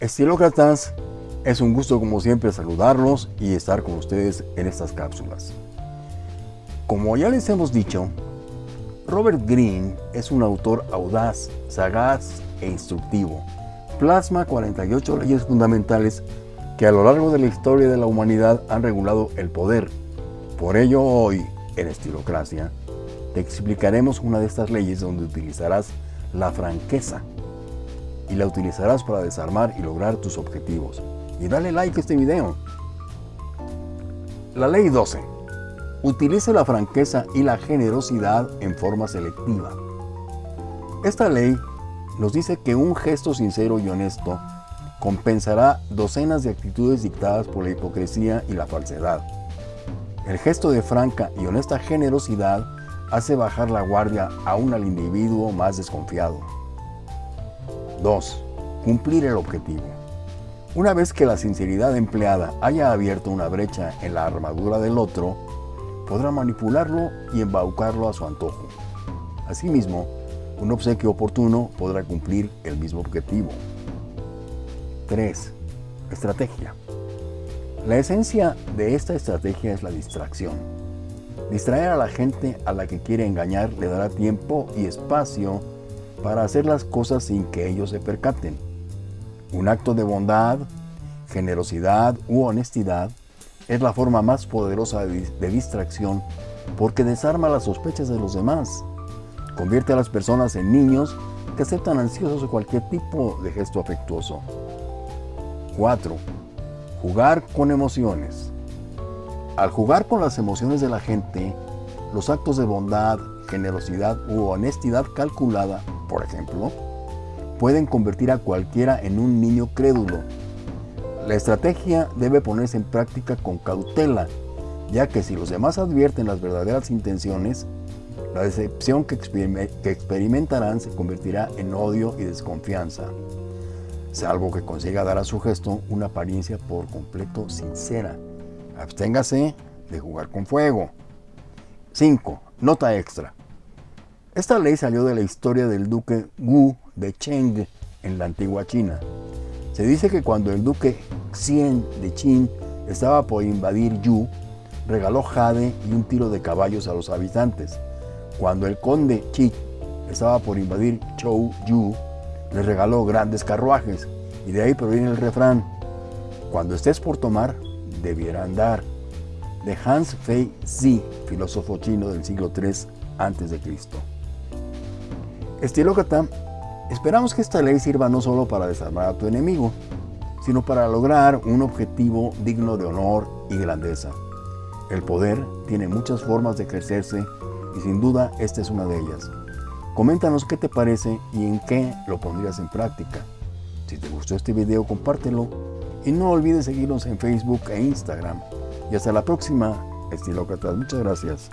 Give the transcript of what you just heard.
Estilócratas, es un gusto como siempre saludarlos y estar con ustedes en estas cápsulas. Como ya les hemos dicho, Robert Greene es un autor audaz, sagaz e instructivo. Plasma 48 leyes fundamentales que a lo largo de la historia de la humanidad han regulado el poder. Por ello hoy, en Estilocracia, te explicaremos una de estas leyes donde utilizarás la franqueza y la utilizarás para desarmar y lograr tus objetivos. Y dale like a este video. La ley 12. Utilice la franqueza y la generosidad en forma selectiva. Esta ley nos dice que un gesto sincero y honesto compensará docenas de actitudes dictadas por la hipocresía y la falsedad. El gesto de franca y honesta generosidad hace bajar la guardia aún al individuo más desconfiado. 2. Cumplir el objetivo. Una vez que la sinceridad empleada haya abierto una brecha en la armadura del otro, podrá manipularlo y embaucarlo a su antojo. Asimismo, un obsequio oportuno podrá cumplir el mismo objetivo. 3. Estrategia. La esencia de esta estrategia es la distracción. Distraer a la gente a la que quiere engañar le dará tiempo y espacio para hacer las cosas sin que ellos se percaten. Un acto de bondad, generosidad u honestidad es la forma más poderosa de, distracción porque desarma las sospechas de los demás. Convierte a las personas en niños que aceptan ansiosos cualquier tipo de gesto afectuoso. 4. Jugar con emociones. Al jugar con las emociones de la gente, los actos de bondad, generosidad u honestidad calculada por ejemplo, pueden convertir a cualquiera en un niño crédulo. La estrategia debe ponerse en práctica con cautela, ya que si los demás advierten las verdaderas intenciones, la decepción que, experimentarán se convertirá en odio y desconfianza, salvo que consiga dar a su gesto una apariencia por completo sincera. Absténgase de jugar con fuego. 5. Nota extra. Esta ley salió de la historia del duque Wu de Cheng en la antigua China. Se dice que cuando el duque Xian de Qin estaba por invadir Yu, regaló jade y un tiro de caballos a los habitantes. Cuando el conde Qi estaba por invadir Chou Yu, le regaló grandes carruajes. Y de ahí proviene el refrán, cuando estés por tomar, debiera andar. De Hans Fei Zi, filósofo chino del siglo III a.C. Estilócrata, esperamos que esta ley sirva no solo para desarmar a tu enemigo, sino para lograr un objetivo digno de honor y grandeza. El poder tiene muchas formas de ejercerse y sin duda esta es una de ellas. Coméntanos qué te parece y en qué lo pondrías en práctica. Si te gustó este video, compártelo y no olvides seguirnos en Facebook e Instagram. Y hasta la próxima, estilócratas. Muchas gracias.